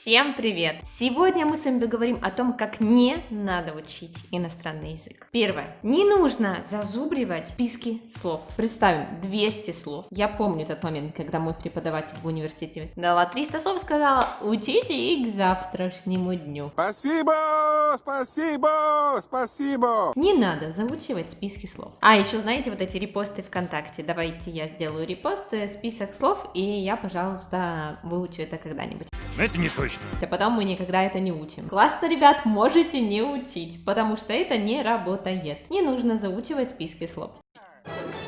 Всем привет! Сегодня мы с вами поговорим о том, как не надо учить иностранный язык. Первое. Не нужно зазубривать списки слов. Представим 200 слов. Я помню тот момент, когда мой преподаватель в университете дала 300 слов, сказала, учите их к завтрашнему дню. Спасибо, спасибо, спасибо. Не надо заучивать списки слов. А, еще знаете, вот эти репосты ВКонтакте. Давайте я сделаю репост, список слов, и я, пожалуйста, выучу это когда-нибудь. Это не точно. А потом мы никогда это не учим. Классно, ребят, можете не учить, потому что это не работает. Не нужно заучивать списки слов.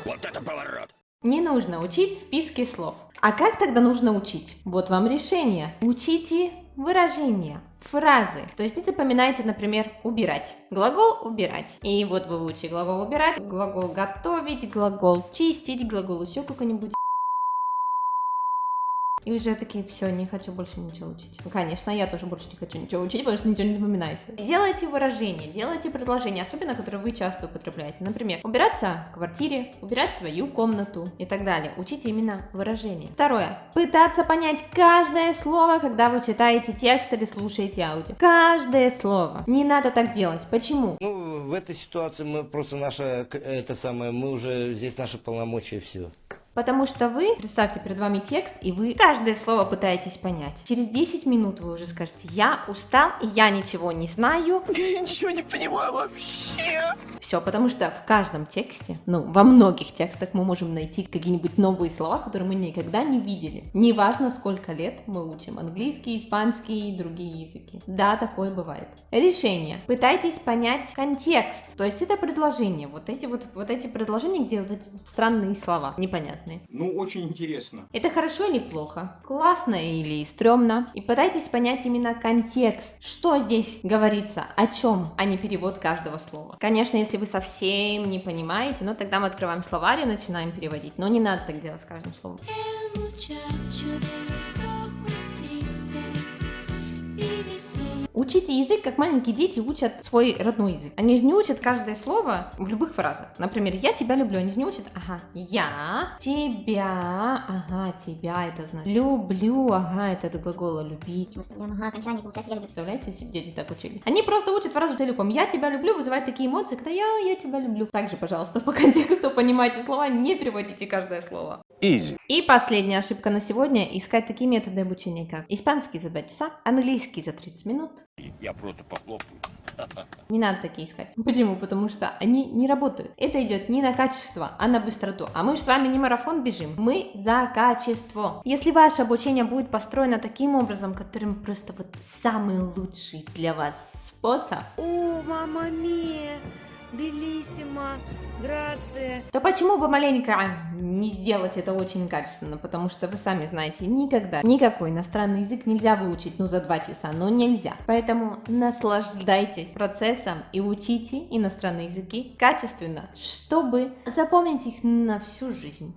Вот это поворот. Не нужно учить списки слов. А как тогда нужно учить? Вот вам решение. Учите выражения, фразы. То есть не запоминайте, например, убирать. Глагол убирать. И вот вы учите глагол убирать, глагол готовить, глагол чистить, глагол еще какой-нибудь. И уже такие, все, не хочу больше ничего учить. Ну, конечно, я тоже больше не хочу ничего учить, потому что ничего не запоминается. Делайте выражения, делайте предложения, особенно которые вы часто употребляете. Например, убираться в квартире, убирать свою комнату и так далее. Учите именно выражения. Второе. Пытаться понять каждое слово, когда вы читаете текст или слушаете аудио. Каждое слово. Не надо так делать. Почему? Ну, в этой ситуации мы просто наша, это самое, мы уже, здесь наши полномочия, все. Потому что вы, представьте перед вами текст, и вы каждое слово пытаетесь понять. Через 10 минут вы уже скажете, я устал, я ничего не знаю. Я ничего не понимаю вообще. Все, потому что в каждом тексте, ну, во многих текстах мы можем найти какие-нибудь новые слова, которые мы никогда не видели. Неважно, сколько лет мы учим английский, испанский и другие языки. Да, такое бывает. Решение. Пытайтесь понять контекст. То есть это предложение. Вот эти вот, вот эти предложения, где вот эти странные слова, непонятные. Ну, очень интересно. Это хорошо или плохо? Классно или стрёмно? И пытайтесь понять именно контекст. Что здесь говорится? О чем, а не перевод каждого слова. Конечно, если вы совсем не понимаете, ну тогда мы открываем словарь и начинаем переводить. Но не надо так делать с каждым словом. Учите язык, как маленькие дети учат свой родной язык. Они же не учат каждое слово в любых фразах. Например, я тебя люблю. Они же не учат, ага, я тебя, ага, тебя это значит. Люблю, ага, это от глагола любить. Ага, окончание получается, я люблю. Представляете, если дети так учили? Они просто учат фразу целиком. Я тебя люблю, вызывает такие эмоции, когда я, я тебя люблю. Также, пожалуйста, по контексту понимайте слова, не переводите каждое слово. Изи. И последняя ошибка на сегодня – искать такие методы обучения, как испанский за 2 часа, английский за 30 минут. Я просто похлопаю. Не надо такие искать. Почему? Потому что они не работают. Это идет не на качество, а на быстроту. А мы же с вами не марафон бежим, мы за качество. Если ваше обучение будет построено таким образом, которым просто вот самый лучший для вас способ, О, мама мия, белиссимо, грация. то почему бы маленько не сделать это очень качественно? Потому что вы сами знаете, никогда никакой иностранный язык нельзя выучить, ну, за два часа, но нельзя. Поэтому наслаждайтесь процессом и учите иностранные языки качественно, чтобы запомнить их на всю жизнь.